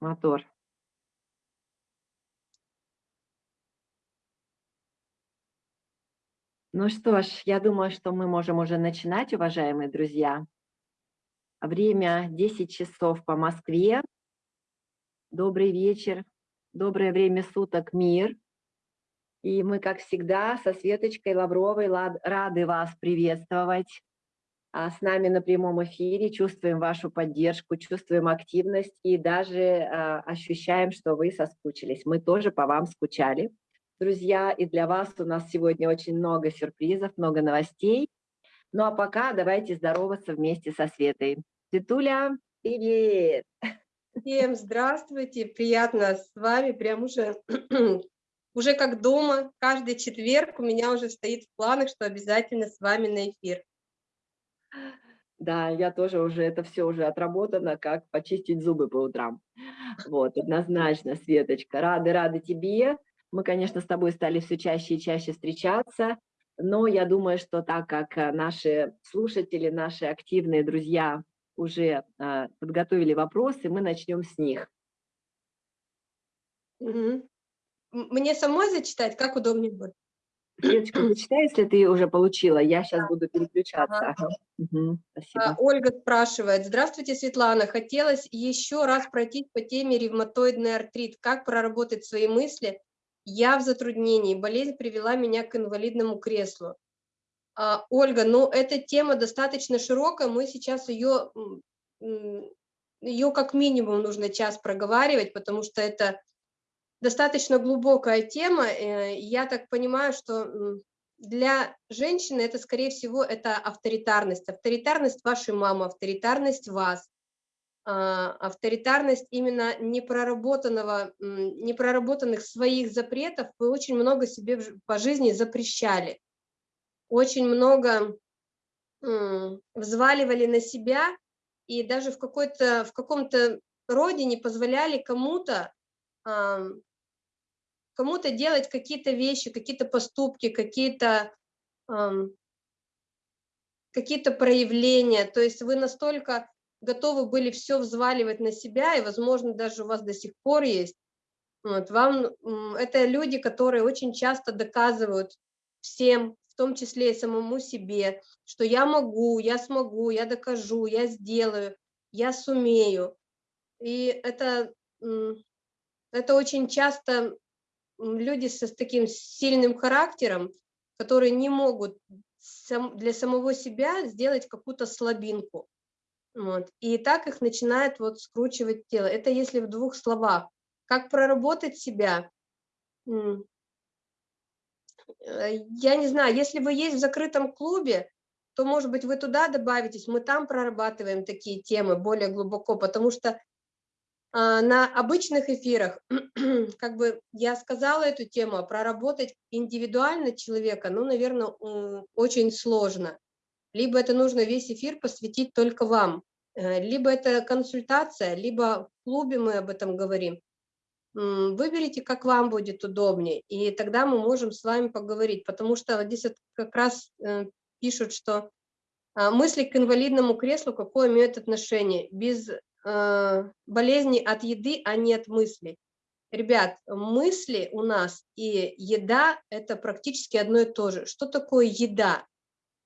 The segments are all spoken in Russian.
Мотор. Ну что ж, я думаю, что мы можем уже начинать, уважаемые друзья. Время 10 часов по Москве. Добрый вечер, доброе время суток, мир. И мы, как всегда, со Светочкой Лавровой рады вас приветствовать с нами на прямом эфире, чувствуем вашу поддержку, чувствуем активность и даже а, ощущаем, что вы соскучились. Мы тоже по вам скучали, друзья, и для вас у нас сегодня очень много сюрпризов, много новостей. Ну а пока давайте здороваться вместе со Светой. Светуля, привет! Всем здравствуйте, приятно с вами, прям уже, уже как дома, каждый четверг у меня уже стоит в планах, что обязательно с вами на эфир. Да, я тоже уже, это все уже отработано, как почистить зубы по утрам. Вот, однозначно, Светочка, рады, рады тебе. Мы, конечно, с тобой стали все чаще и чаще встречаться, но я думаю, что так как э, наши слушатели, наши активные друзья уже э, подготовили вопросы, мы начнем с них. Мне самой зачитать, как удобнее будет? Деточка, зачитай, если ты уже получила, я сейчас буду переключаться. Ага. Угу, спасибо. Ольга спрашивает, здравствуйте, Светлана, хотелось еще раз пройти по теме ревматоидный артрит, как проработать свои мысли, я в затруднении, болезнь привела меня к инвалидному креслу. А, Ольга, ну эта тема достаточно широкая, мы сейчас ее, ее как минимум нужно час проговаривать, потому что это достаточно глубокая тема. Э, я так понимаю, что для женщины это, скорее всего, это авторитарность. Авторитарность вашей мамы, авторитарность вас, а, авторитарность именно непроработанного, непроработанных своих запретов. Вы очень много себе по жизни запрещали. Очень много взваливали на себя и даже в, в каком-то роде не позволяли кому-то кому-то делать какие-то вещи, какие-то поступки, какие-то какие-то проявления. То есть вы настолько готовы были все взваливать на себя, и, возможно, даже у вас до сих пор есть. Вот, вам, это люди, которые очень часто доказывают всем, в том числе и самому себе, что я могу, я смогу, я докажу, я сделаю, я сумею. И это, это очень часто люди с, с таким сильным характером, которые не могут сам, для самого себя сделать какую-то слабинку. Вот. И так их начинает вот скручивать тело. Это если в двух словах. Как проработать себя? Э, я не знаю, если вы есть в закрытом клубе, то, может быть, вы туда добавитесь, мы там прорабатываем такие темы более глубоко, потому что на обычных эфирах, как бы я сказала эту тему, а проработать индивидуально человека, ну, наверное, очень сложно. Либо это нужно весь эфир посвятить только вам, э, либо это консультация, либо в клубе мы об этом говорим. Выберите, как вам будет удобнее, и тогда мы можем с вами поговорить, потому что здесь как раз э, пишут, что а, мысли к инвалидному креслу какое имеют отношение. Без болезни от еды, а не от мыслей. Ребят, мысли у нас и еда – это практически одно и то же. Что такое еда?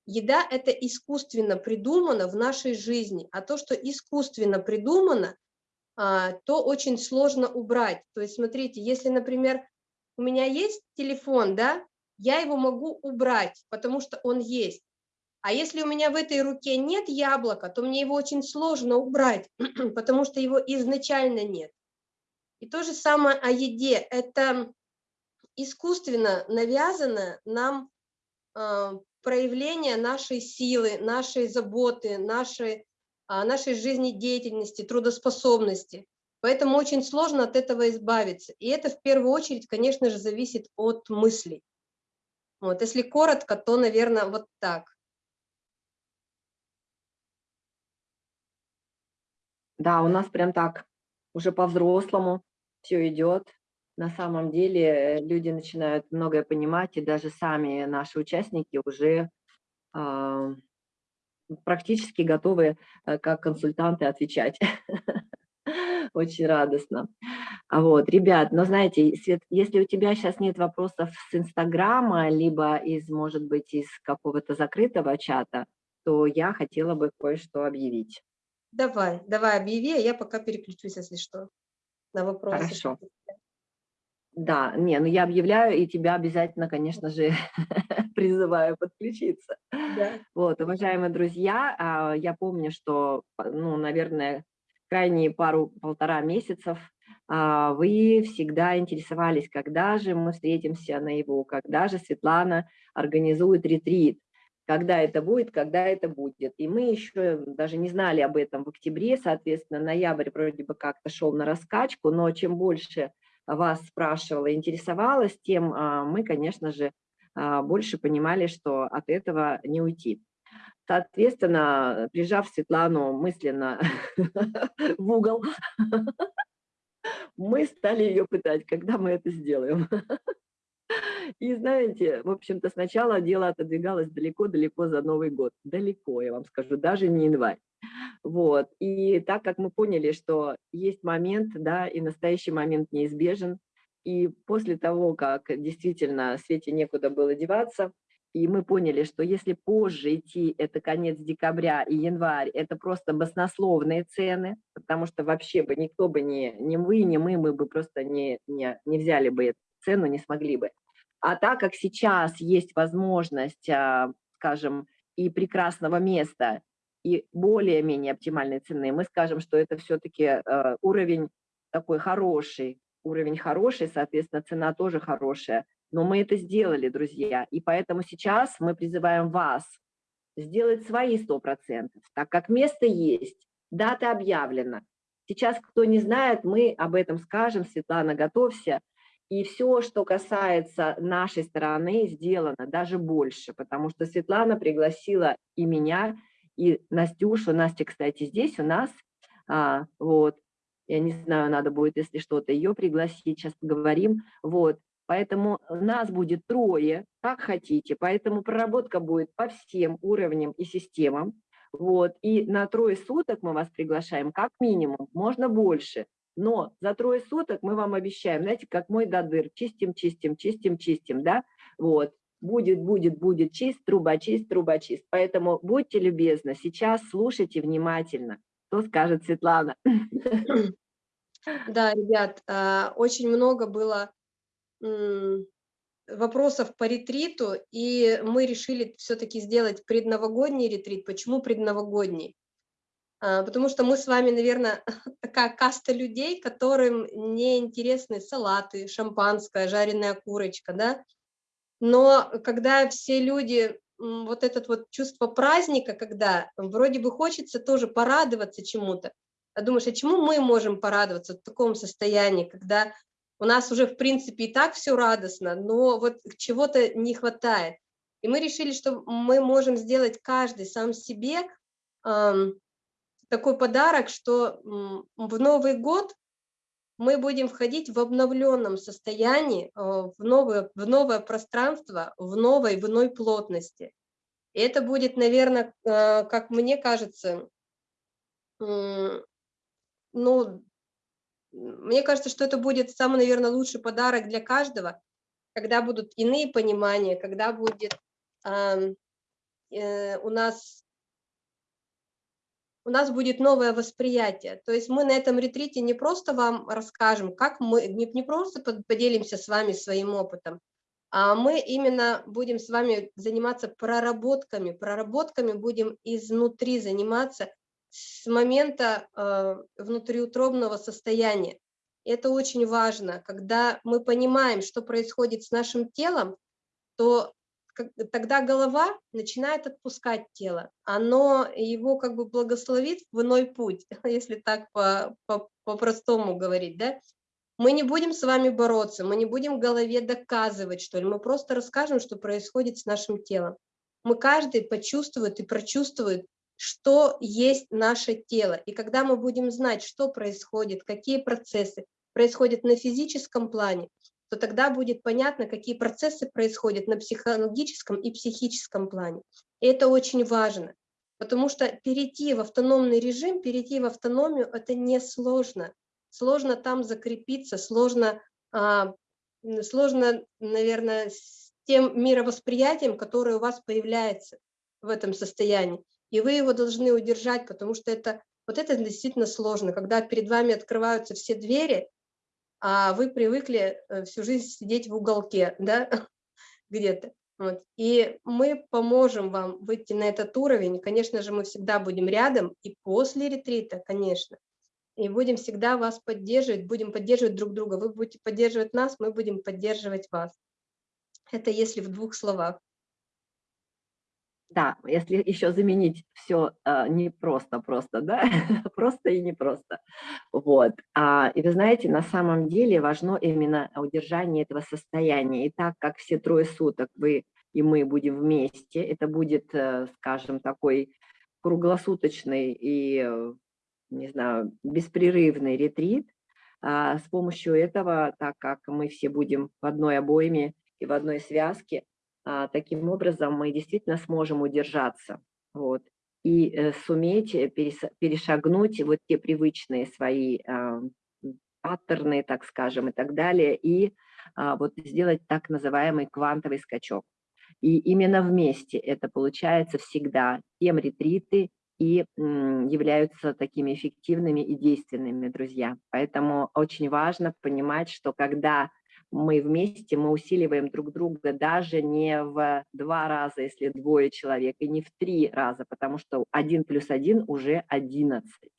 Еда – это искусственно придумано в нашей жизни, а то, что искусственно придумано, а, то очень сложно убрать. То есть, смотрите, если, например, у меня есть телефон, да, я его могу убрать, потому что он есть. А если у меня в этой руке нет яблока, то мне его очень сложно убрать, потому что его изначально нет. И то же самое о еде. Это искусственно навязано нам э, проявление нашей силы, нашей заботы, нашей, э, нашей жизнедеятельности, трудоспособности. Поэтому очень сложно от этого избавиться. И это в первую очередь, конечно же, зависит от мыслей. Вот, если коротко, то, наверное, вот так. Да, у нас прям так уже по-взрослому все идет. На самом деле э, люди начинают многое понимать, и даже сами наши участники уже э, практически готовы э, как консультанты отвечать. Очень радостно. А вот, ребят, но знаете, Свет, если у тебя сейчас нет вопросов с Инстаграма, либо из, может быть, из какого-то закрытого чата, то я хотела бы кое-что объявить. Давай, давай объяви, а я пока переключусь, если что, на вопросы. Хорошо. Да, не, ну я объявляю, и тебя обязательно, конечно же, призываю подключиться. Да. Вот, уважаемые друзья, а, я помню, что, ну, наверное, крайние пару-полтора месяцев а, вы всегда интересовались, когда же мы встретимся на его, когда же Светлана организует ретрит когда это будет, когда это будет. И мы еще даже не знали об этом в октябре, соответственно, ноябрь вроде бы как-то шел на раскачку, но чем больше вас спрашивала, интересовалась, тем а, мы, конечно же, а, больше понимали, что от этого не уйти. Соответственно, прижав Светлану мысленно в угол, мы стали ее пытать, когда мы это сделаем. И знаете, в общем-то, сначала дело отодвигалось далеко-далеко за Новый год. Далеко, я вам скажу, даже не январь. Вот. И так как мы поняли, что есть момент, да, и настоящий момент неизбежен, и после того, как действительно Свете некуда было деваться, и мы поняли, что если позже идти, это конец декабря и январь, это просто баснословные цены, потому что вообще бы никто бы не, не вы, не мы, мы бы просто не, не, не взяли бы цену, не смогли бы. А так как сейчас есть возможность, а, скажем, и прекрасного места, и более-менее оптимальной цены, мы скажем, что это все-таки а, уровень такой хороший, уровень хороший, соответственно, цена тоже хорошая. Но мы это сделали, друзья, и поэтому сейчас мы призываем вас сделать свои 100%, так как место есть, дата объявлена. Сейчас, кто не знает, мы об этом скажем, Светлана, готовься. И все, что касается нашей стороны, сделано даже больше, потому что Светлана пригласила и меня, и Настюшу. Настя, кстати, здесь у нас. А, вот. Я не знаю, надо будет, если что-то, ее пригласить, сейчас поговорим. Вот. Поэтому нас будет трое, как хотите. Поэтому проработка будет по всем уровням и системам. Вот. И на трое суток мы вас приглашаем как минимум, можно больше. Но за трое суток мы вам обещаем, знаете, как мой дадыр, чистим, чистим, чистим, чистим, да, вот, будет, будет, будет чист, труба чист, труба чист. Поэтому будьте любезны, сейчас слушайте внимательно, что скажет Светлана. Да, ребят, а, очень много было вопросов по ретриту, и мы решили все-таки сделать предновогодний ретрит. Почему предновогодний? А, потому что мы с вами, наверное, такая каста людей, которым не интересны салаты, шампанское, жареная курочка, да, но когда все люди, вот это вот чувство праздника, когда вроде бы хочется тоже порадоваться чему-то, а думаешь, а чему мы можем порадоваться в таком состоянии, когда у нас уже, в принципе, и так все радостно, но вот чего-то не хватает. И мы решили, что мы можем сделать каждый сам себе такой подарок, что в Новый год мы будем входить в обновленном состоянии, э, в новое, в новое пространство, в новой, в иной плотности. И это будет, наверное, э, как мне кажется, ну, мне кажется, что это будет самый, наверное, лучший подарок для каждого, когда будут иные понимания, когда будет э, у нас у нас будет новое восприятие. То есть мы на этом ретрите не просто вам расскажем, как мы, не, не просто поделимся с вами своим опытом, а мы именно будем с вами заниматься проработками. Проработками будем изнутри заниматься с момента э, внутриутробного состояния. Это очень важно. Когда мы понимаем, что происходит с нашим телом, то тогда голова начинает отпускать тело. Оно его как бы благословит в иной путь, если так по-простому по, по говорить, да? Мы не будем с вами бороться, мы не будем голове доказывать, что ли, мы просто расскажем, что происходит с нашим телом. Мы каждый почувствует и прочувствует, что есть наше тело. И когда мы будем знать, что происходит, какие процессы происходят на физическом плане, то тогда будет понятно, какие процессы происходят на психологическом и психическом плане. И это очень важно, потому что перейти в автономный режим, перейти в автономию – это несложно. сложно там закрепиться, сложно, а, сложно, наверное, с тем мировосприятием, которое у вас появляется в этом состоянии. И вы его должны удержать, потому что это, вот это действительно сложно, когда перед вами открываются все двери, а вы привыкли э, всю жизнь сидеть в уголке, да, где-то. Вот. И мы поможем вам выйти на этот уровень. Конечно же, мы всегда будем рядом и после ретрита, конечно. И будем всегда вас поддерживать, будем поддерживать друг друга. Вы будете поддерживать нас, мы будем поддерживать вас. Это если в двух словах. Да, если еще заменить все э, не просто, просто, да, просто и не просто. Вот. А, и вы знаете, на самом деле важно именно удержание этого состояния. И так как все трое суток вы и мы будем вместе, это будет, э, скажем, такой круглосуточный и, э, не знаю, беспрерывный ретрит. А, с помощью этого, так как мы все будем в одной обойме и в одной связке, таким образом мы действительно сможем удержаться вот, и э, суметь э, перешагнуть вот те привычные свои а, паттерны, так скажем, и так далее, и а, вот сделать так называемый квантовый скачок. И именно вместе это получается всегда. Тем ретриты и являются такими эффективными и действенными, друзья. Поэтому очень важно понимать, что когда мы вместе, мы усиливаем друг друга даже не в два раза, если двое человек, и не в три раза, потому что один плюс один уже одиннадцать.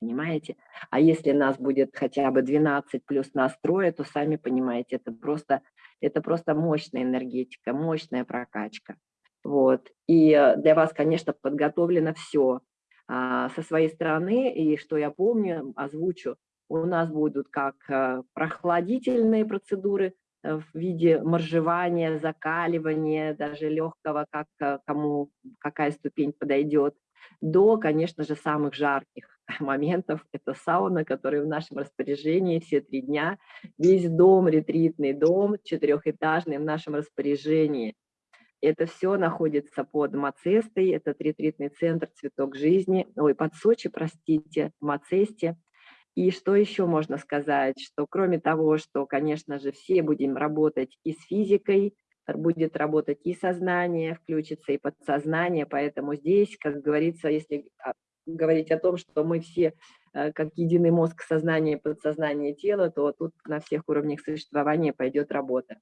Понимаете? А если нас будет хотя бы 12 плюс нас трое, то сами понимаете, это просто, это просто мощная энергетика, мощная прокачка. Вот. И э, для вас, конечно, подготовлено все а, со своей стороны. И что я помню, озвучу, у нас будут как э, прохладительные процедуры э, в виде моржевания, закаливания, даже легкого, как э, кому какая ступень подойдет, до, конечно же, самых жарких моментов. Это сауна, которая в нашем распоряжении все три дня. Весь дом, ретритный дом, четырехэтажный в нашем распоряжении. Это все находится под Мацестой, это ретритный центр «Цветок жизни», ой, под Сочи, простите, Мацесте. И что еще можно сказать, что кроме того, что, конечно же, все будем работать и с физикой, будет работать и сознание, включится и подсознание, поэтому здесь, как говорится, если а, говорить о том, что мы все э, как единый мозг, сознание, подсознание, тело, то тут на всех уровнях существования пойдет работа.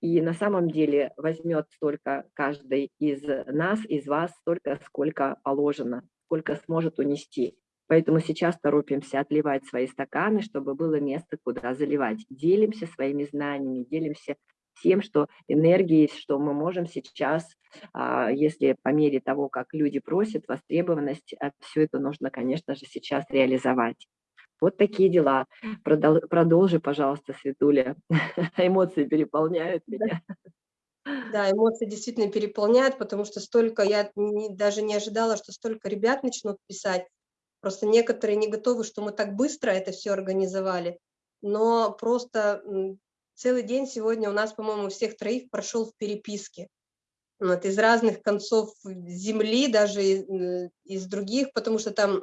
И на самом деле возьмет столько каждый из нас, из вас, столько, сколько положено, сколько сможет унести. Поэтому сейчас торопимся отливать свои стаканы, чтобы было место, куда заливать. Делимся своими знаниями, делимся тем, что энергией, что мы можем сейчас, а, если по мере того, как люди просят, востребованность, а, все это нужно, конечно же, сейчас реализовать. Вот такие дела. продолжи, пожалуйста, Светуля. Эмоции переполняют меня. Да, эмоции действительно переполняют, потому что столько, я не, даже не ожидала, что столько ребят начнут писать. Просто некоторые не готовы, что мы так быстро это все организовали. Но просто целый день сегодня у нас, по-моему, всех троих прошел в переписке. Вот, из разных концов земли, даже из, из других, потому что там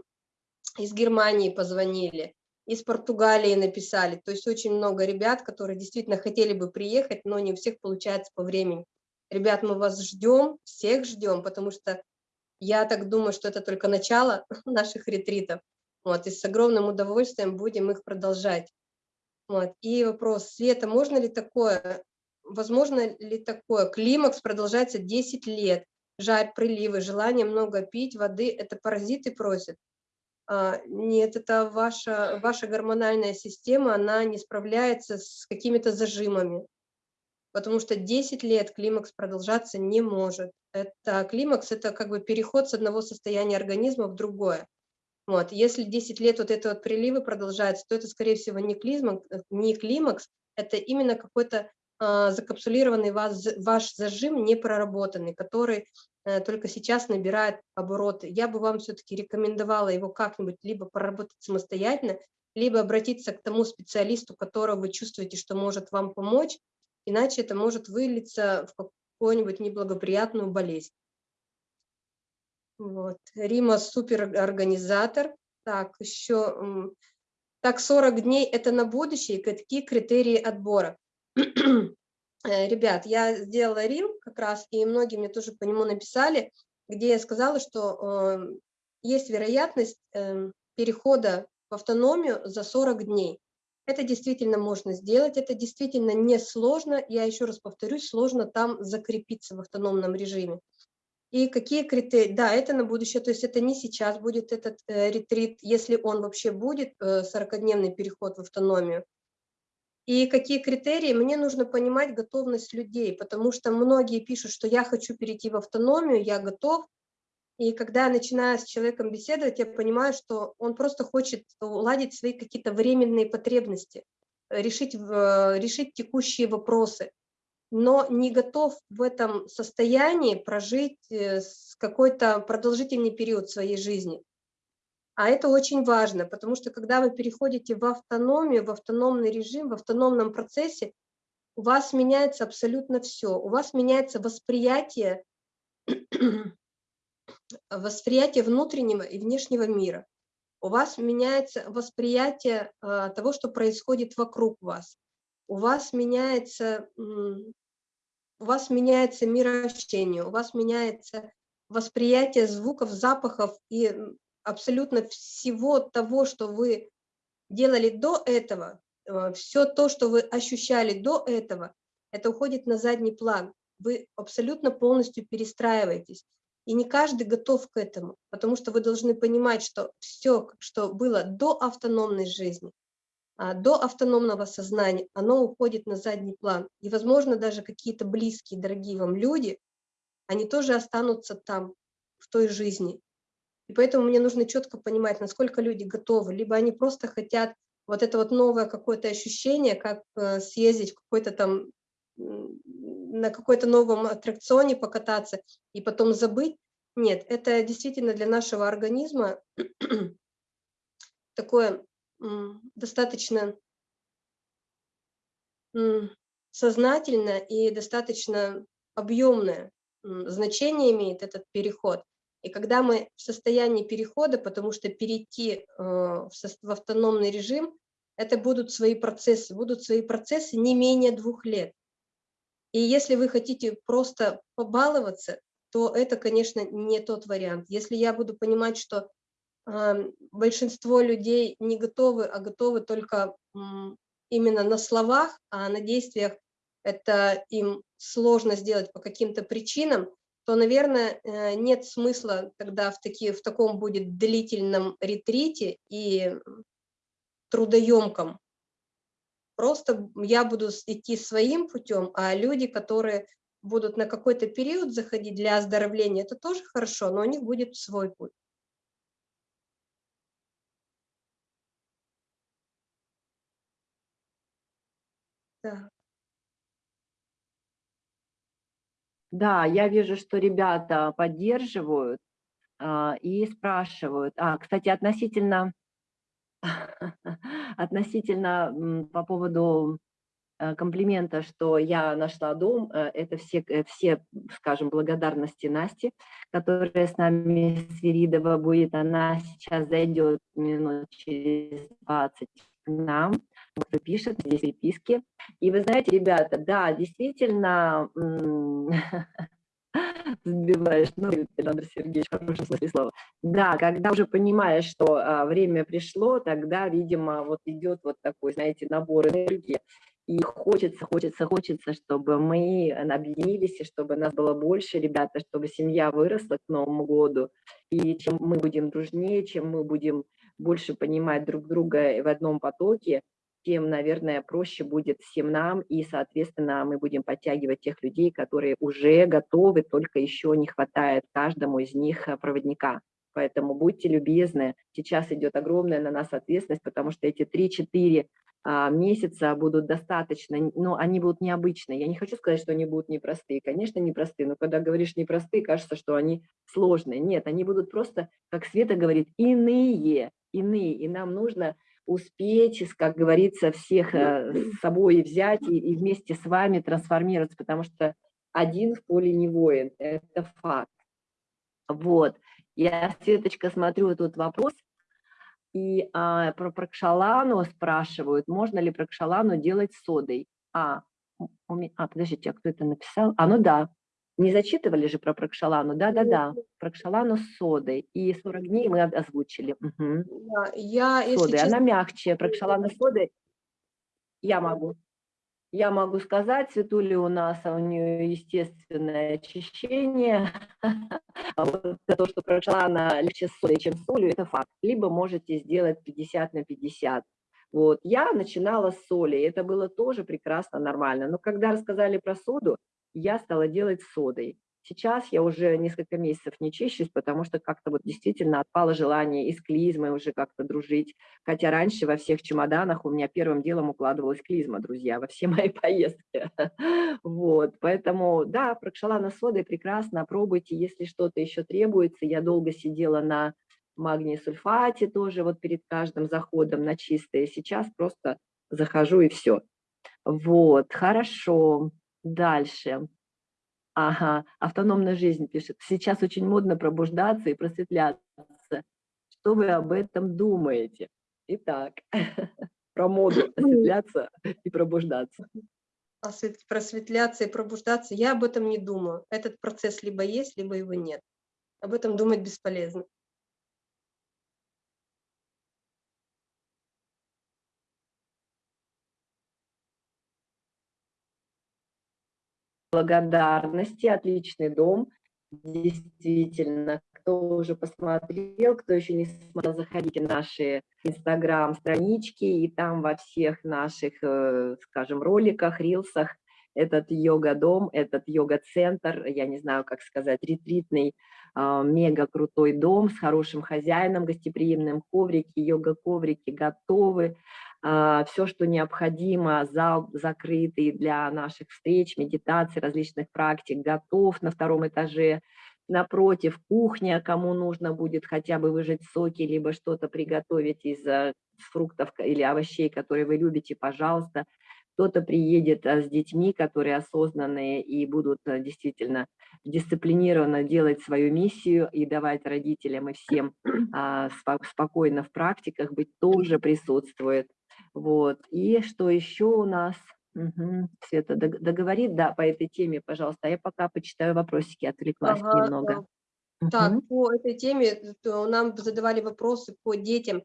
из Германии позвонили, из Португалии написали. То есть очень много ребят, которые действительно хотели бы приехать, но не у всех получается по времени. Ребят, мы вас ждем, всех ждем, потому что я так думаю, что это только начало наших ретритов. Вот, и с огромным удовольствием будем их продолжать. Вот. И вопрос, Света, можно ли такое, возможно ли такое? Климакс продолжается 10 лет, жарь, приливы, желание много пить воды, это паразиты просят. А, нет, это ваша, ваша гормональная система, она не справляется с какими-то зажимами потому что 10 лет климакс продолжаться не может. Это климакс – это как бы переход с одного состояния организма в другое. Вот. Если 10 лет вот это вот приливы продолжаются, то это, скорее всего, не климакс, не климакс это именно какой-то э, закапсулированный вас, ваш зажим, не проработанный, который э, только сейчас набирает обороты. Я бы вам все-таки рекомендовала его как-нибудь либо проработать самостоятельно, либо обратиться к тому специалисту, которого вы чувствуете, что может вам помочь, иначе это может вылиться в какую-нибудь неблагоприятную болезнь. Вот. Рима суперорганизатор. Так, еще Так, 40 дней – это на будущее, какие критерии отбора? Э, ребят, я сделала рил как раз, и многие мне тоже по нему написали, где я сказала, что э, есть вероятность э, перехода в автономию за 40 дней. Это действительно можно сделать, это действительно несложно. Я еще раз повторюсь, сложно там закрепиться в автономном режиме. И какие критерии? Да, это на будущее, то есть это не сейчас будет этот э, ретрит, если он вообще будет, э, 40-дневный переход в автономию. И какие критерии? Мне нужно понимать готовность людей, потому что многие пишут, что я хочу перейти в автономию, я готов. И когда я начинаю с человеком беседовать, я понимаю, что он просто хочет уладить свои какие-то временные потребности, решить, решить текущие вопросы, но не готов в этом состоянии прожить э, какой-то продолжительный период своей жизни. А это очень важно, потому что когда вы переходите в автономию, в автономный режим, в автономном процессе, у вас меняется абсолютно все. У вас меняется восприятие, восприятие внутреннего и внешнего мира. У вас меняется восприятие а, того, что происходит вокруг вас. У вас меняется, у вас меняется мироощущение, у вас меняется восприятие звуков, запахов и абсолютно всего того, что вы делали до этого, э, все то, что вы ощущали до этого, это уходит на задний план. Вы абсолютно полностью перестраиваетесь. И не каждый готов к этому, потому что вы должны понимать, что все, что было до автономной жизни, а, до автономного сознания, оно уходит на задний план. И, возможно, даже какие-то близкие, дорогие вам люди, они тоже останутся там, в той жизни. И поэтому мне нужно четко понимать, насколько люди готовы. Либо они просто хотят вот это вот новое какое-то ощущение, как э, съездить в какой-то там, на какой-то новом аттракционе покататься и потом забыть. Нет, это действительно для нашего организма такое достаточно сознательное и достаточно объемное значение имеет этот переход. И когда мы в состоянии перехода, потому что перейти э, в автономный режим, это будут свои процессы, будут свои процессы не менее двух лет. И если вы хотите просто побаловаться, то это, конечно, не тот вариант. Если я буду понимать, что э, большинство людей не готовы, а готовы только э, именно на словах, а на действиях это им сложно сделать по каким-то причинам, то, наверное, э, нет смысла тогда в, такие, в таком будет длительном ретрите и трудоемком. Просто я буду идти своим путем, а люди, которые будут на какой-то период заходить для оздоровления, это тоже хорошо, но у них будет свой путь. Так. Да, я вижу, что ребята поддерживают а, и спрашивают. А, кстати, относительно, относительно по поводу э, комплимента, что я нашла дом, э, это все, э, все, скажем, благодарности Насти, которая с нами, Свиридова, будет. Она сейчас зайдет минут через 20 к нам кто пишет, здесь переписки. И вы знаете, ребята, да, действительно, сбиваешь, ну, Александр Сергеевич, в хорошем смысле слова. Да, когда уже понимаешь, что а, время пришло, тогда, видимо, вот идет вот такой, знаете, набор энергии. И хочется, хочется, хочется, чтобы мы объединились, и чтобы нас было больше, ребята, чтобы семья выросла к Новому году. И чем мы будем дружнее, чем мы будем больше понимать друг друга в одном потоке, тем, наверное, проще будет всем нам, и, соответственно, мы будем подтягивать тех людей, которые уже готовы, только еще не хватает каждому из них э, проводника. Поэтому будьте любезны, сейчас идет огромная на нас ответственность, потому что эти 3-4 а, месяца будут достаточно, но они будут необычные. Я не хочу сказать, что они будут непростые. Конечно, непростые, но когда говоришь непростые, кажется, что они сложные. Нет, они будут просто, как Света говорит, иные, иные. И нам нужно успеть, как говорится, всех э, с собой взять и, и вместе с вами трансформироваться, потому что один в поле не воин, это факт. Вот, я, Светочка, смотрю тут вопрос, И а, про прокшалану спрашивают, можно ли прокшалану делать содой. А, а, подождите, а кто это написал? А, ну да, не зачитывали же про прокшалану? Да-да-да, прокшалану с содой. И 40 дней мы озвучили. Угу. Я, содой, честно... она мягче. Прокшалана с содой я могу. Я могу сказать, Светуля у нас, а у нее естественное очищение. А вот то, что прокшалана легче с солью, чем с солью, это факт. Либо можете сделать 50 на 50. Вот. Я начинала с соли, это было тоже прекрасно, нормально. Но когда рассказали про соду, я стала делать содой. Сейчас я уже несколько месяцев не чищусь, потому что как-то вот действительно отпало желание и с уже как-то дружить. Хотя раньше во всех чемоданах у меня первым делом укладывалась клизма, друзья, во все мои поездки. Вот, поэтому, да, прокшалана содой прекрасно, пробуйте, если что-то еще требуется. Я долго сидела на магний сульфате тоже вот перед каждым заходом на чистое. Сейчас просто захожу и все. Вот, хорошо. Дальше. Ага, автономная жизнь пишет. Сейчас очень модно пробуждаться и просветляться. Что вы об этом думаете? Итак, про моду просветляться и пробуждаться. Просветляться и пробуждаться, я об этом не думаю. Этот процесс либо есть, либо его нет. Об этом думать бесполезно. Благодарности, отличный дом, действительно, кто уже посмотрел, кто еще не смотрел, заходите в наши инстаграм-странички, и там во всех наших, э, скажем, роликах, рилсах этот йога-дом, этот йога-центр, я не знаю, как сказать, ретритный, а, мега крутой дом с хорошим хозяином, гостеприимным коврики, йога-коврики готовы, все, что необходимо, зал закрытый для наших встреч, медитаций, различных практик, готов на втором этаже. Напротив, кухня, кому нужно будет хотя бы выжать соки, либо что-то приготовить из э, фруктов или овощей, которые вы любите, пожалуйста. Кто-то приедет э, с детьми, которые осознанные и будут э, действительно дисциплинированно делать свою миссию и давать родителям и всем а, спокойно в практиках быть, тоже присутствует. Вот. И что еще у нас? Угу. Света договорит, да, по этой теме, пожалуйста. А я пока почитаю вопросики, отвлеклась ага, немного. Да. Так, по этой теме нам задавали вопросы по детям.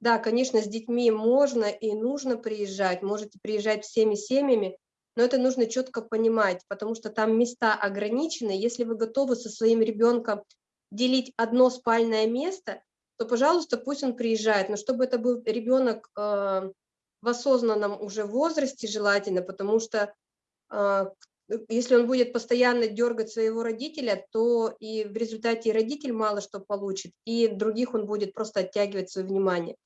Да, конечно, с детьми можно и нужно приезжать, можете приезжать всеми семьями, но это нужно четко понимать, потому что там места ограничены. Если вы готовы со своим ребенком делить одно спальное место, то, пожалуйста, пусть он приезжает. Но чтобы это был ребенок э, в осознанном уже возрасте желательно, потому что э, если он будет постоянно дергать своего родителя, то и в результате и родитель мало что получит, и других он будет просто оттягивать свое внимание.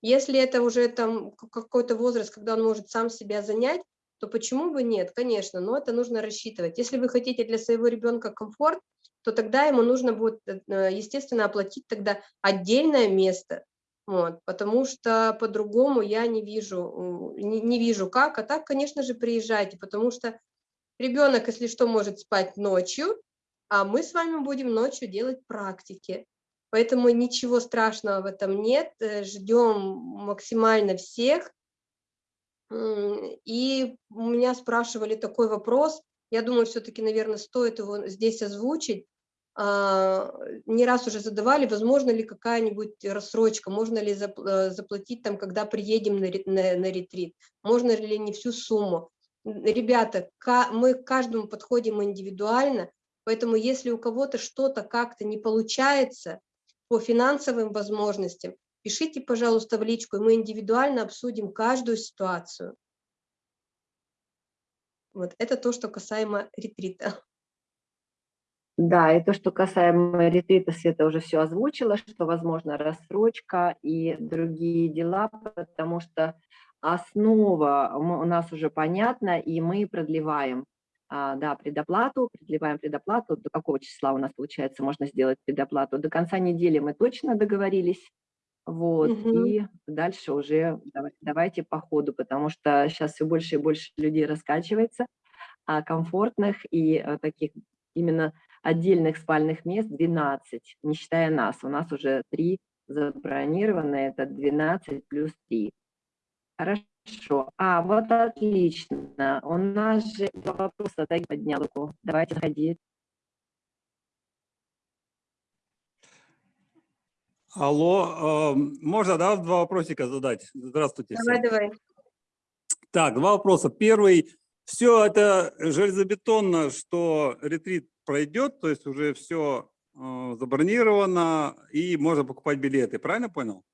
Если это уже там какой-то возраст, когда он может сам себя занять, то почему бы нет? Конечно, но это нужно рассчитывать. Если вы хотите для своего ребенка комфорт, то тогда ему нужно будет, э, естественно, оплатить тогда отдельное место, вот, потому что по-другому я не вижу, не, не вижу как, а так, конечно же, приезжайте, потому что ребенок, если что, может спать ночью, а мы с вами будем ночью делать практики. Поэтому ничего страшного в этом нет, э, ждем максимально всех. И у меня спрашивали такой вопрос, я думаю, все-таки, наверное, стоит его здесь озвучить. А, не раз уже задавали, возможно ли какая-нибудь рассрочка, можно ли э, заплатить там, когда приедем на, на, на ретрит, можно ли не всю сумму. Ребята, мы к каждому подходим индивидуально, поэтому если у кого-то что-то как-то не получается по финансовым возможностям, пишите, пожалуйста, в личку, и мы индивидуально обсудим каждую ситуацию. Вот это то, что касаемо ретрита. Да, и то, что касаемо ретрита, Света уже все озвучила, что возможно рассрочка и другие дела, потому что основа у нас уже понятна, и мы продлеваем а, да, предоплату, продлеваем предоплату. До какого числа у нас, получается, можно сделать предоплату? До конца недели мы точно договорились. Вот, угу. и дальше уже давайте по ходу, потому что сейчас все больше и больше людей раскачивается, а комфортных и а, таких именно отдельных спальных мест 12, не считая нас. У нас уже три забронировано, это 12 плюс 3. Хорошо. А, вот отлично. У нас же два вопроса, так поднял руку. Давайте заходи. Алло, э, можно, да, два вопросика задать? Здравствуйте. Давай, всем. давай. Так, два вопроса. Первый. Все это железобетонно, что ретрит пройдет, то есть уже все э, забронировано и можно покупать билеты. Правильно понял?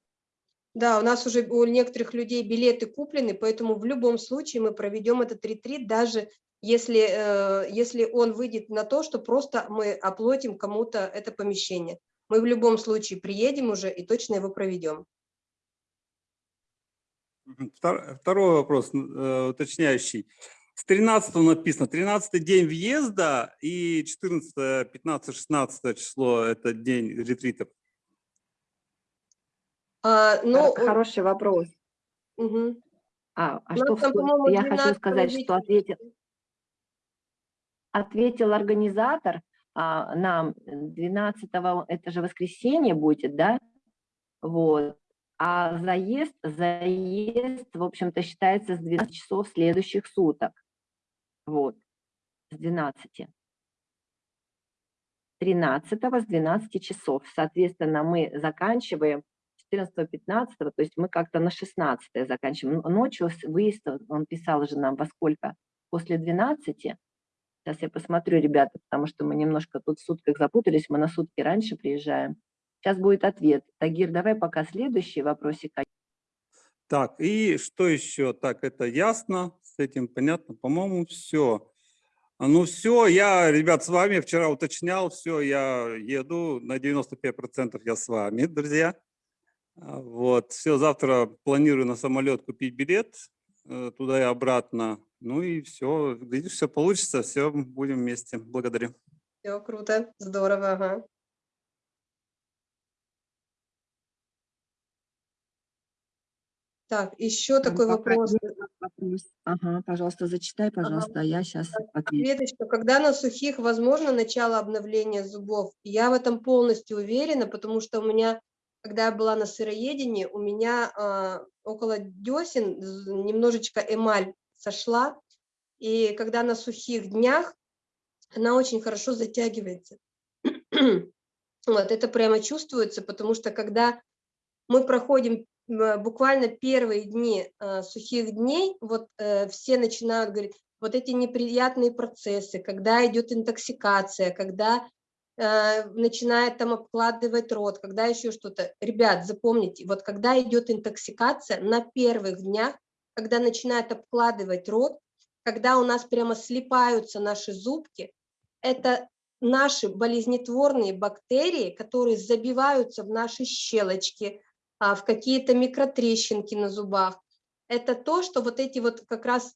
Да, у нас уже у некоторых людей билеты куплены, поэтому в любом случае мы проведем этот ретрит, даже если, э, если он выйдет на то, что просто мы оплатим кому-то это помещение. Мы в любом случае приедем уже и точно его проведем. Второй вопрос, э, уточняющий. С 13 написано, 13 день въезда и 14, 15, 16 число – это день ретритов. А, ну, Хор- Хороший вопрос. мгм. А, а У нас что в там, по-моему, я хочу 12 сказать, что ответил, ответил организатор а, нам 12 это же воскресенье будет, да? Вот. А заезд, заезд, в общем-то, считается с 12 часов следующих суток. Вот. С 12. 13 с 12 часов. Соответственно, мы заканчиваем 14-15, то есть мы как-то на 16 заканчиваем. Ночью выезд, он писал же нам во сколько? После 12. Сейчас я посмотрю, ребята, потому что мы немножко тут в сутках запутались, мы на сутки раньше приезжаем. Сейчас будет ответ. Тагир, давай пока следующий вопросик. Так, и что еще? Так, это ясно, с этим понятно, по-моему, все. Ну все, я, ребят, с вами вчера уточнял, все, я еду, на 95% я с вами, друзья. А, Вот, все, завтра планирую на самолет купить билет э, туда и обратно. Ну и все, видишь, все получится, все, будем вместе. Благодарю. Все круто, здорово, ага. Так, еще такой вопрос. Ага, пожалуйста, зачитай, пожалуйста, а я сейчас отвечу. Светочка, когда на сухих возможно начало обновления зубов? Я в этом полностью уверена, потому что у меня, когда я была на сыроедении, у меня а, около десен немножечко эмаль сошла, и когда на сухих днях, она очень хорошо затягивается. Вот, это прямо чувствуется, потому что когда мы проходим буквально первые дни э, сухих дней, вот э, все начинают говорить, вот эти неприятные процессы, когда идет интоксикация, когда э, начинает там обкладывать рот, когда еще что-то. Ребят, запомните, вот когда идет интоксикация на первых днях, когда начинает обкладывать рот, когда у нас прямо слипаются наши зубки, это наши болезнетворные бактерии, которые забиваются в наши щелочки, в какие-то микротрещинки на зубах. Это то, что вот эти вот как раз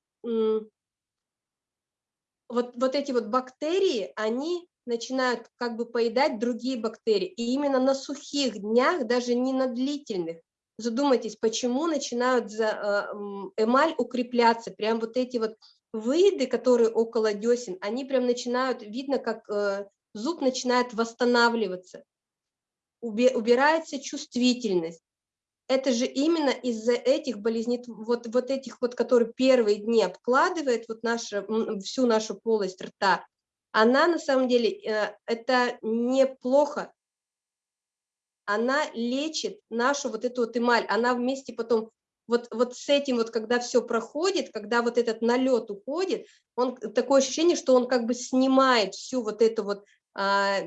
вот, вот эти вот бактерии, они начинают как бы поедать другие бактерии. И именно на сухих днях, даже не на длительных, задумайтесь, почему начинают за, э, эмаль укрепляться, прям вот эти вот выеды, которые около десен, они прям начинают, видно, как э, зуб начинает восстанавливаться, убирается чувствительность. Это же именно из-за этих болезней, вот, вот этих вот, которые первые дни обкладывает вот наша, всю нашу полость рта, она на самом деле, э, это неплохо, она лечит нашу вот эту вот эмаль, она вместе потом, вот, вот с этим вот, когда все проходит, когда вот этот налет уходит, он, такое ощущение, что он как бы снимает всю вот эту вот, а,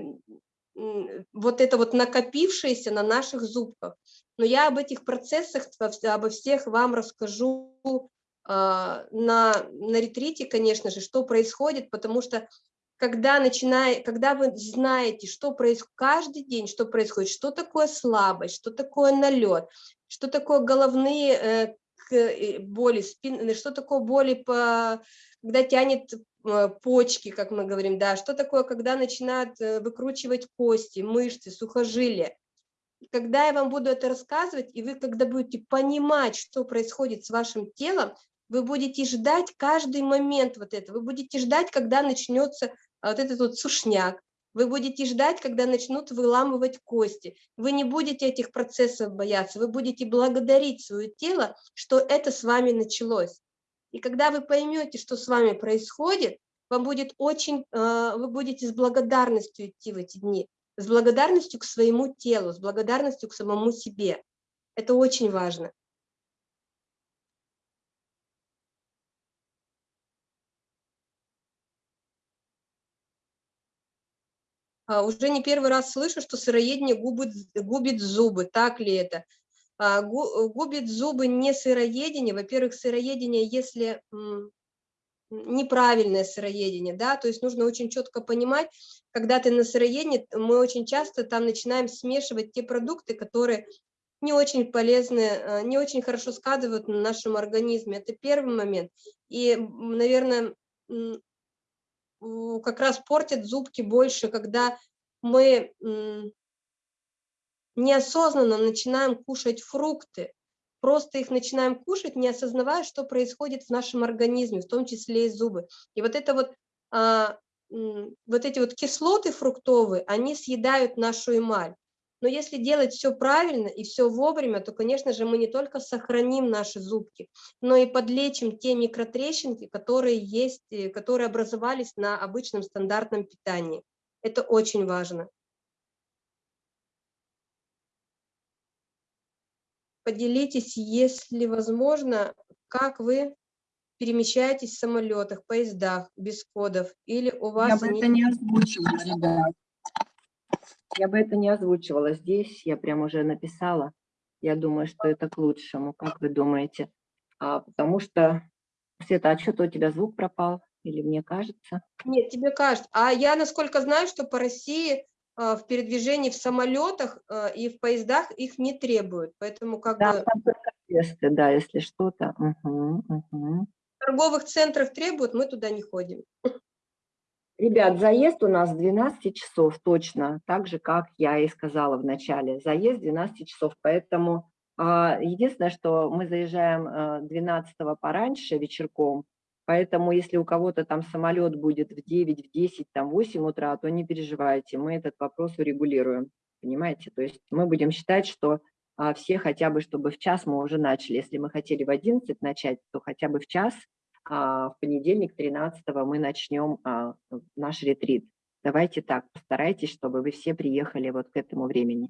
вот это вот накопившееся на наших зубках. Но я об этих процессах, обо всех вам расскажу а, на, на ретрите, конечно же, что происходит, потому что когда, начиная, когда вы знаете, что происходит каждый день, что происходит, что такое слабость, что такое налет, что такое головные э, э, боли, спин, что такое боли, по, когда тянет э, почки, как мы говорим, да, что такое, когда начинают э, выкручивать кости, мышцы, сухожилия. Когда я вам буду это рассказывать, и вы когда будете понимать, что происходит с вашим телом, вы будете ждать каждый момент вот это, вы будете ждать, когда начнется а, вот этот вот сушняк, Вы будете ждать, когда начнут выламывать кости. Вы не будете этих процессов бояться, вы будете благодарить свое тело, что это с вами началось. И когда вы поймете, что с вами происходит, вам будет очень, э, вы будете с благодарностью идти в эти дни, с благодарностью к своему телу, с благодарностью к самому себе. Это очень важно. А, уже не первый раз слышу, что сыроедение губит, губит зубы. Так ли это? А, губит зубы не сыроедение. Во-первых, сыроедение, если неправильное сыроедение, да, то есть нужно очень четко понимать, когда ты на сыроедении, мы очень часто там начинаем смешивать те продукты, которые не очень полезны, а, не очень хорошо сказывают на нашем организме. Это первый момент. И, наверное, как раз портят зубки больше, когда мы неосознанно начинаем кушать фрукты, просто их начинаем кушать, не осознавая, что происходит в нашем организме, в том числе и зубы. И вот это вот, а, вот эти вот кислоты фруктовые, они съедают нашу эмаль. Но если делать все правильно и все вовремя, то, конечно же, мы не только сохраним наши зубки, но и подлечим те микротрещинки, которые есть, э, которые образовались на обычном стандартном питании. Это очень важно. Поделитесь, если возможно, как вы перемещаетесь в самолетах, поездах, без кодов, или у вас... Я бы это не озвучивала, ребят. Я бы это не озвучивала здесь, я прям уже написала. Я думаю, что это к лучшему, как вы думаете? А, потому что, Света, а что-то у тебя звук пропал? Или мне кажется? Нет, тебе кажется. А я, насколько знаю, что по России в передвижении в самолетах а, и в поездах их не требуют. Поэтому как да, бы... Там только тесты, да, если что-то. Угу, угу. Торговых центрах требуют, мы туда не ходим. Ребят, заезд у нас 12 часов точно, так же, как я и сказала в начале. Заезд 12 часов, поэтому а, единственное, что мы заезжаем 12 а, пораньше вечерком, поэтому если у кого-то там самолет будет в 9, в 10, там 8 утра, то не переживайте, мы этот вопрос урегулируем, понимаете? То есть мы будем считать, что а, все хотя бы, чтобы в час мы уже начали. Если мы хотели в 11 начать, то хотя бы в час – а, в понедельник 13 мы начнем а, наш ретрит. Давайте так, постарайтесь, чтобы вы все приехали вот к этому времени.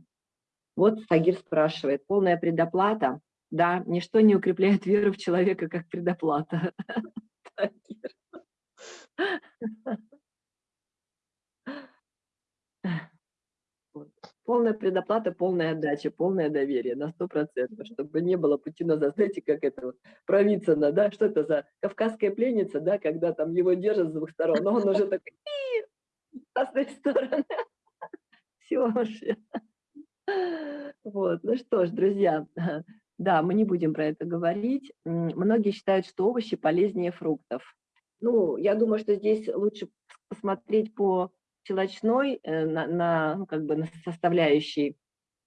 Вот Сагир спрашивает, полная предоплата? Да, ничто не укрепляет веру в человека, как предоплата. Полная предоплата, полная отдача, полное доверие на сто процентов, чтобы не было пути назад. Знаете, как это вот, Провицына, да, что это за кавказская пленница, да, когда там его держат с двух сторон, но он уже такой, с одной стороны. Все вообще. Вот, ну что ж, друзья, да, мы не будем про это говорить. Многие считают, что овощи полезнее фруктов. Ну, я думаю, что здесь лучше посмотреть по щелочной э, на, на, ну, как бы на составляющей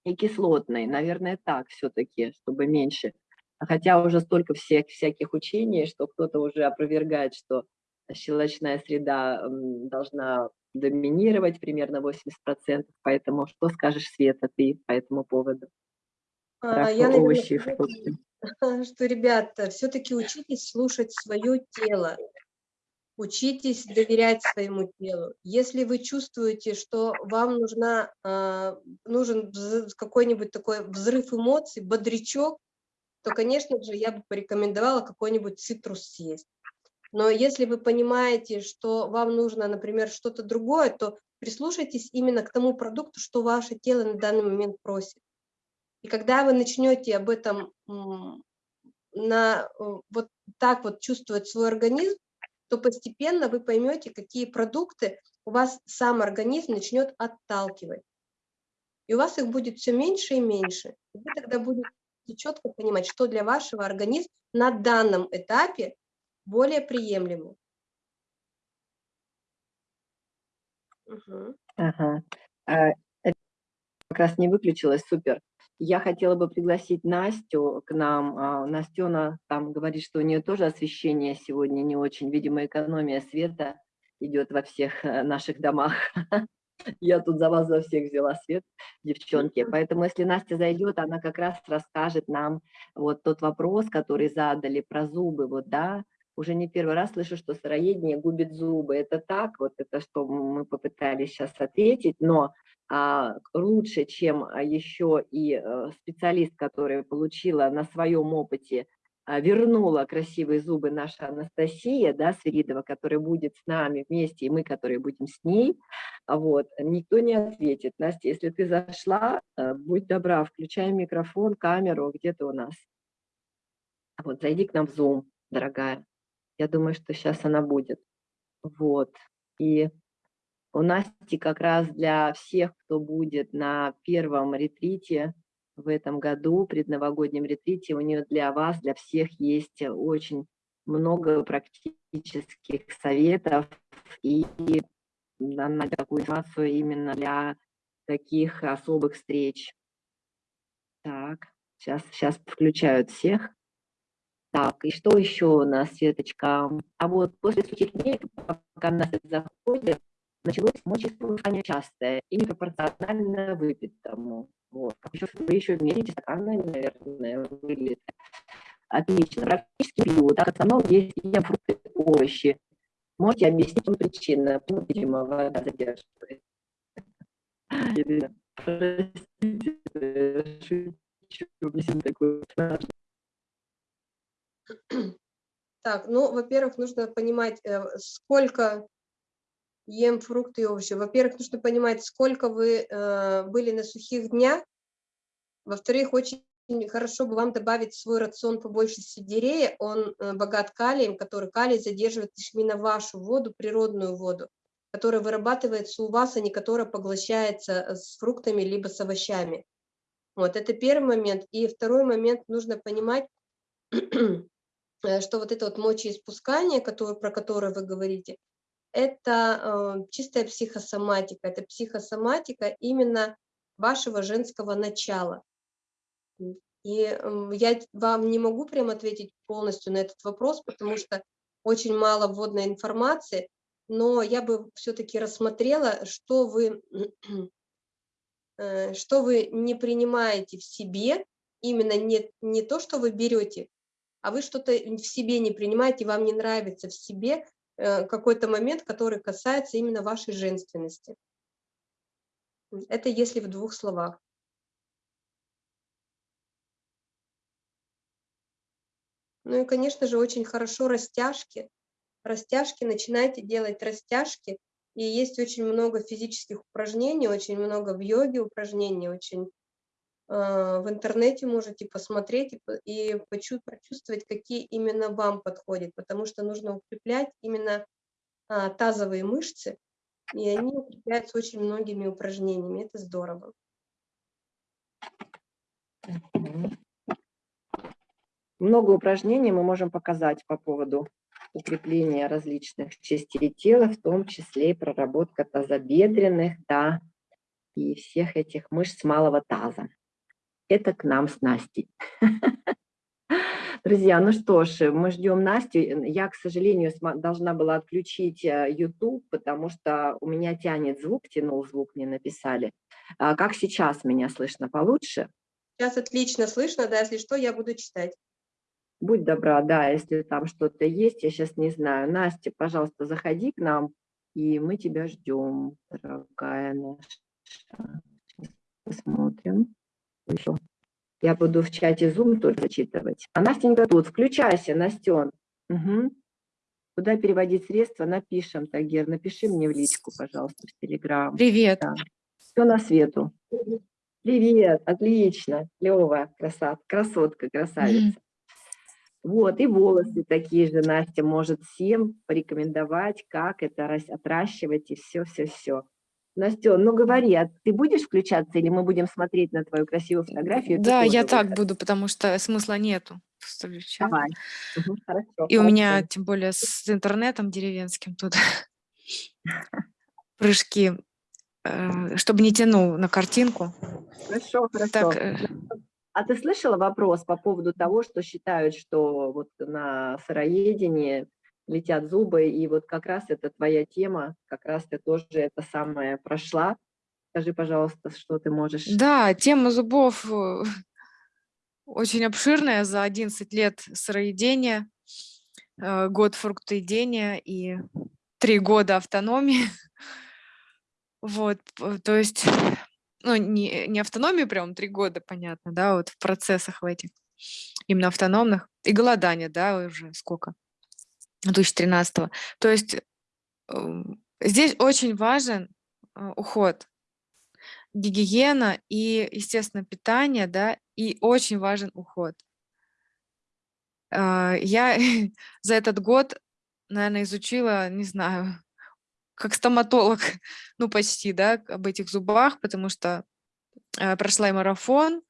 и кислотной. Наверное, так все-таки, чтобы меньше. Хотя уже столько всех, всяких учений, что кто-то уже опровергает, что щелочная среда должна доминировать примерно 80%. Поэтому что скажешь, Света, ты по этому поводу? А, я, овощи, что, ребята, все-таки учитесь слушать свое тело. Учитесь доверять своему телу. Если вы чувствуете, что вам нужна, э, нужен какой-нибудь такой взрыв эмоций, бодрячок, то, конечно же, я бы порекомендовала какой-нибудь цитрус съесть. Но если вы понимаете, что вам нужно, например, что-то другое, то прислушайтесь именно к тому продукту, что ваше тело на данный момент просит. И когда вы начнете об этом на, э, вот так вот чувствовать свой организм, то постепенно вы поймете, какие продукты у вас сам организм начнет отталкивать. И у вас их будет все меньше и меньше. И вы тогда будете четко понимать, что для вашего организма на данном этапе более приемлемо. Угу. Ага. А, как раз не выключилась, супер. Я хотела бы пригласить Настю к нам. А, Настена там говорит, что у нее тоже освещение сегодня не очень. Видимо, экономия света идет во всех э, наших домах. Я тут за вас за всех взяла свет, девчонки. Поэтому если Настя зайдет, она как раз расскажет нам вот тот вопрос, который задали про зубы, вот, да, уже не первый раз слышу, что сыроедение губит зубы. Это так, вот это что мы попытались сейчас ответить, но лучше, чем а, еще и а, специалист, который получила на своем опыте, а, вернула красивые зубы наша Анастасия, да, Свиридова, которая будет с нами вместе, и мы, которые будем с ней, вот, никто не ответит. Настя, если ты зашла, а, будь добра, включай микрофон, камеру, где ты у нас? Вот, зайди к нам в Zoom, дорогая. Я думаю, что сейчас она будет. Вот. И у Насти как раз для всех, кто будет на первом ретрите в этом году, предновогоднем ретрите, у нее для вас, для всех есть очень много практических советов и она такую информацию именно для таких особых встреч. Так, сейчас, сейчас включают всех. Так, и что еще у нас, Светочка? А вот после сухих дней, пока нас заходит, началось мочеиспускание частое и непропорционально выпитому. Вот. Еще, вы еще мерите стаканами, наверное, вылет. Отлично. Практически пью. Так, основном есть и фрукты, овощи. Можете объяснить вам причину? Ну, видимо, вода задерживает. Простите, шучу, такую Так, ну, во-первых, нужно понимать, э, сколько ем фрукты и овощи. Во-первых, нужно понимать, сколько вы э, были на сухих днях. Во-вторых, очень хорошо бы вам добавить в свой рацион побольше сельдерея. Он э, богат калием, который калий задерживает именно вашу воду, природную воду, которая вырабатывается у вас, а не которая поглощается с фруктами либо с овощами. Вот, это первый момент. И второй момент, нужно понимать, Э, что вот это вот мочеиспускание, которое, про которое вы говорите, это э, чистая психосоматика, это психосоматика именно вашего женского начала. И я вам не могу прям ответить полностью на этот вопрос, потому что очень мало вводной информации, но я бы все-таки рассмотрела, что вы, э, что вы не принимаете в себе, именно не, не то, что вы берете, а вы что-то в себе не принимаете, вам не нравится в себе какой-то момент, который касается именно вашей женственности. Это если в двух словах. Ну и, конечно же, очень хорошо растяжки. Растяжки, начинайте делать растяжки. И есть очень много физических упражнений, очень много в йоге упражнений, очень в интернете можете посмотреть и почувствовать, какие именно вам подходят, потому что нужно укреплять именно а, тазовые мышцы, и они укрепляются очень многими упражнениями. Это здорово. Много упражнений мы можем показать по поводу укрепления различных частей тела, в том числе и проработка тазобедренных, да, и всех этих мышц малого таза это к нам с Настей. Друзья, ну что ж, мы ждем Настю. Я, к сожалению, должна была отключить э, YouTube, потому что у меня тянет звук, тянул звук, мне написали. А как сейчас меня слышно получше? Сейчас отлично слышно, да, если что, я буду читать. Будь добра, да, если там что-то есть, я сейчас не знаю. Настя, пожалуйста, заходи к нам, и мы тебя ждем, дорогая наша. Посмотрим еще. Я буду в чате Zoom тоже зачитывать. А Настенька тут. Включайся, Настен. Угу. Куда переводить средства? Напишем, Тагер. Напиши мне в личку, пожалуйста, в Телеграм. Привет. Да. Все на свету. Привет, отлично, клево, красот, красотка, красавица. Mm. Вот, и волосы такие же Настя может всем порекомендовать, как это отращивать и все-все-все. Настя, ну говори, а ты будешь включаться или мы будем смотреть на твою красивую фотографию? Да, я так буду, потому что смысла нету. Давай. Угу, хорошо, И хорошо. у меня, тем более, с интернетом деревенским тут прыжки, э, чтобы не тянул на картинку. Хорошо, хорошо. Так, э, а ты слышала вопрос по поводу того, что считают, что вот на сыроедении летят зубы, и вот как раз это твоя тема, как раз ты тоже это самое прошла. Скажи, пожалуйста, что ты можешь... Да, тема зубов э, очень обширная за 11 лет сыроедения, э, год фруктоедения и три года автономии. Вот, то есть, ну, не, не автономию прям три года, понятно, да, вот в процессах в этих, именно автономных, и голодание, да, уже сколько, 2013 То есть эм, здесь очень важен э, уход, гигиена и, естественно, питание, да, и очень важен уход. А, Я за этот год, наверное, изучила, не знаю, как стоматолог, ну почти, да, об этих зубах, потому что э, прошла и марафон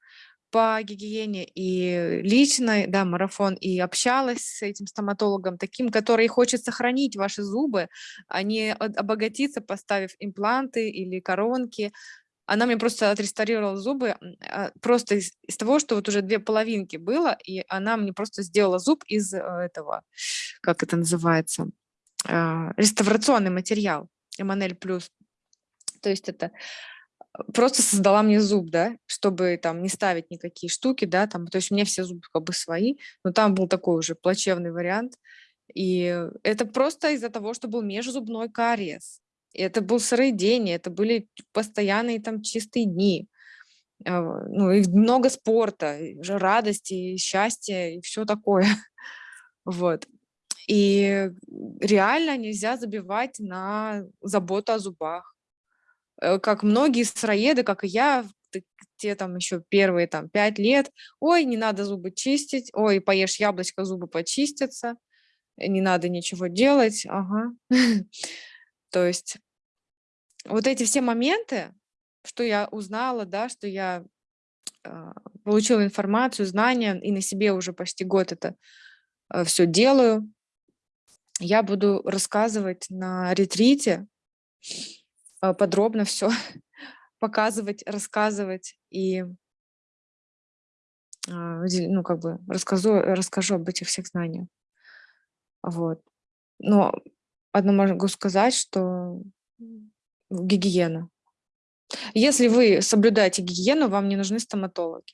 по гигиене, и лично, да, марафон, и общалась с этим стоматологом, таким, который хочет сохранить ваши зубы, а не обогатиться, поставив импланты или коронки. Она мне просто отреставрировала зубы а, просто из, из того, что вот уже две половинки было, и она мне просто сделала зуб из э, этого, как это называется, а, реставрационный материал, Эманель плюс. То есть это просто создала мне зуб, да, чтобы там не ставить никакие штуки, да, там, то есть у меня все зубы как бы свои, но там был такой уже плачевный вариант, и это просто из-за того, что был межзубной кариес. И это был сыроедение, это были постоянные там чистые дни, а, ну и много спорта, и радости, и счастья, и все такое. Вот. И реально нельзя забивать на заботу о зубах. Э, Как многие сыроеды, как и я, те там еще первые там пять лет, ой, не надо зубы чистить, ой, поешь яблочко, зубы почистятся, э, не надо ничего делать, ага. То есть вот эти все моменты, что я узнала, да, что я а, получила информацию, знания, и на себе уже почти год это все делаю, я буду рассказывать на ретрите, подробно все показывать, рассказывать и а, ну, как бы расскажу, расскажу об этих всех знаниях. Вот. Но одно могу сказать, что гигиена. Если вы соблюдаете гигиену, вам не нужны стоматологи.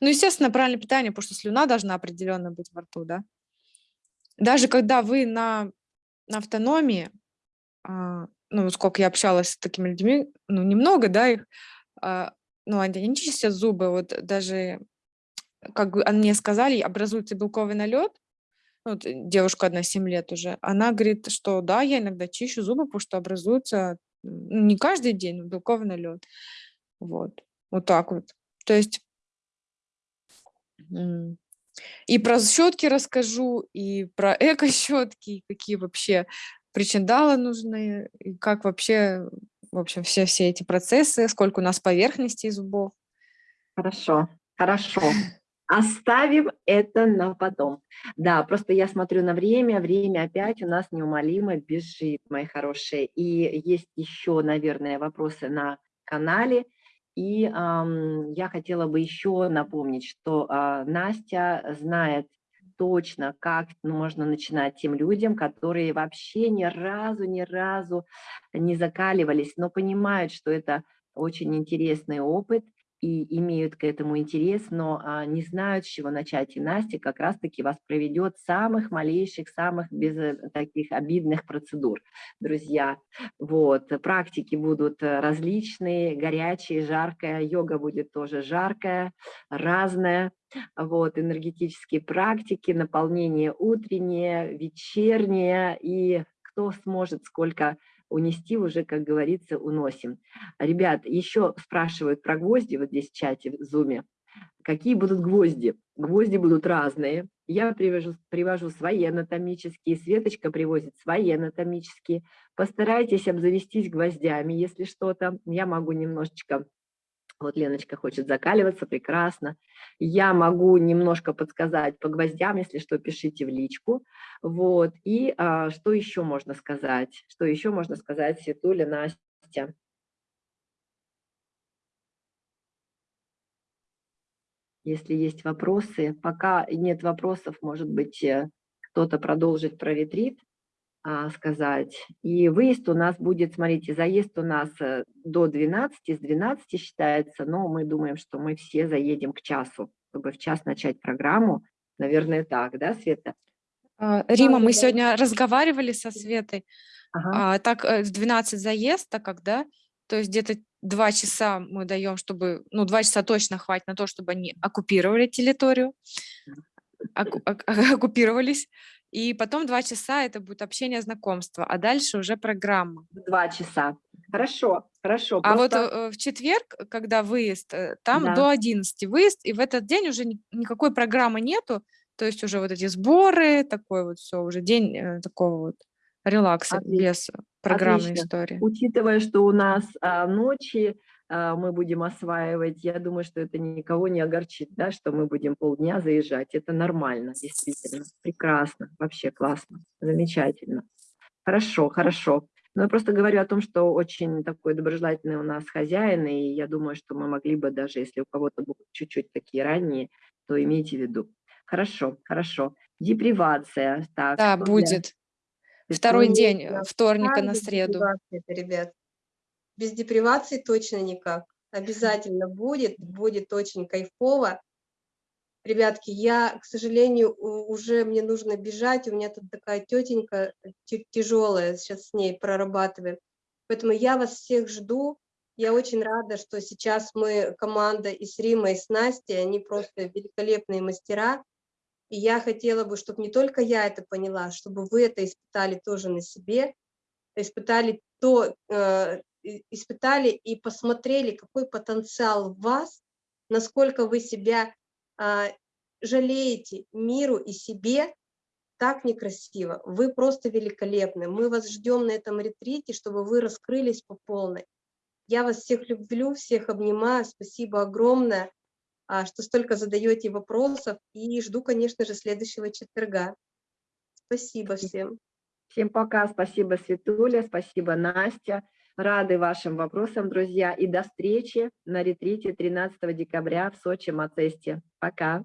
Ну, естественно, правильное питание, потому что слюна должна определенно быть во рту, да. Даже когда вы на, на автономии, а, ну, сколько я общалась с такими людьми, ну, немного, да, их, а, ну, они не чистят зубы, вот даже, как бы мне сказали, образуется белковый налет, вот э, девушка одна 7 лет уже, она говорит, что да, я иногда чищу зубы, потому что образуется ну, не каждый день, но белковый налет. Вот, вот так вот. То есть и про щетки расскажу, и про эко-щетки, какие вообще причиндалы нужны, и как вообще, в общем, все, все эти процессы, сколько у нас поверхностей зубов. Хорошо, хорошо. Оставим это на потом. Да, просто я смотрю на время, время опять у нас неумолимо бежит, мои хорошие. И есть еще, наверное, вопросы на канале. И ам, я хотела бы еще напомнить, что а, Настя знает точно, как можно начинать тем людям, которые вообще ни разу, ни разу не закаливались, но понимают, что это очень интересный опыт, и имеют к этому интерес, но а, не знают, с чего начать. И Настя как раз-таки вас проведет самых малейших, самых без э, таких обидных процедур, друзья. Вот, практики будут э, различные, горячие, жаркая, йога будет тоже жаркая, разная. Вот, энергетические практики, наполнение утреннее, вечернее, и кто сможет сколько унести уже, как говорится, уносим. Ребят, еще спрашивают про гвозди вот здесь в чате, в зуме. Какие будут гвозди? Гвозди будут разные. Я привожу, привожу свои анатомические, Светочка привозит свои анатомические. Постарайтесь обзавестись гвоздями, если что-то. Я могу немножечко вот Леночка хочет закаливаться, прекрасно. Я могу немножко подсказать по гвоздям, если что, пишите в личку. Вот. И а, что еще можно сказать? Что еще можно сказать, Светуля, Настя? Если есть вопросы, пока нет вопросов, может быть, э, кто-то продолжит про ретрит сказать. И выезд у нас будет, смотрите, заезд у нас э, до 12, с 12 считается, но мы думаем, что мы все заедем к часу, чтобы в час начать программу. Наверное, так, да, Света? А, Рима, мы сегодня разговаривали со Светой, Ага. а, так э, в 12 заезд, так как, да, то есть где-то два часа мы даем, чтобы, ну, два часа точно хватит на то, чтобы они оккупировали территорию, оккупировались, и потом два часа это будет общение, знакомство, а дальше уже программа. Два часа. Хорошо, хорошо. А вот просто- э, в четверг, когда выезд, э, там Да. до 11 выезд, и в этот день уже ни- никакой программы нету, то есть уже вот эти сборы, такой вот все, уже день э, такого вот релакса Отлично, без программной отлично. истории. Учитывая, что у нас а, ночи мы будем осваивать, я думаю, что это никого не огорчит, да, что мы будем полдня заезжать. Это нормально, действительно. Прекрасно, вообще классно, замечательно. Хорошо, хорошо. Но я просто говорю о том, что очень такой доброжелательный у нас хозяин, и я думаю, что мы могли бы даже, если у кого-то будут чуть-чуть такие ранние, то имейте в виду. Хорошо, хорошо. Депривация. Так, Да, будет. Второй день, вторника на среду. ребят? Без депривации точно никак. Обязательно будет, будет очень кайфово. Ребятки, я, к сожалению, уже мне нужно бежать. У меня тут такая тетенька тяжелая, сейчас с ней прорабатываем. Поэтому я вас всех жду. Я очень рада, что сейчас мы команда и с Римой, и с Настей, они просто великолепные мастера. И я хотела бы, чтобы не только я это поняла, чтобы вы это испытали тоже на себе, испытали то, э, испытали и посмотрели, какой потенциал в вас, насколько вы себя а, жалеете миру и себе, так некрасиво. Вы просто великолепны. Мы вас ждем на этом ретрите, чтобы вы раскрылись по полной. Я вас всех люблю, всех обнимаю. Спасибо огромное, а, что столько задаете вопросов. И жду, конечно же, следующего четверга. Спасибо всем. Всем пока, спасибо, Светуля, спасибо, Настя. Рады вашим вопросам, друзья. И до встречи на ретрите 13 декабря в Сочи, Мацесте. Пока.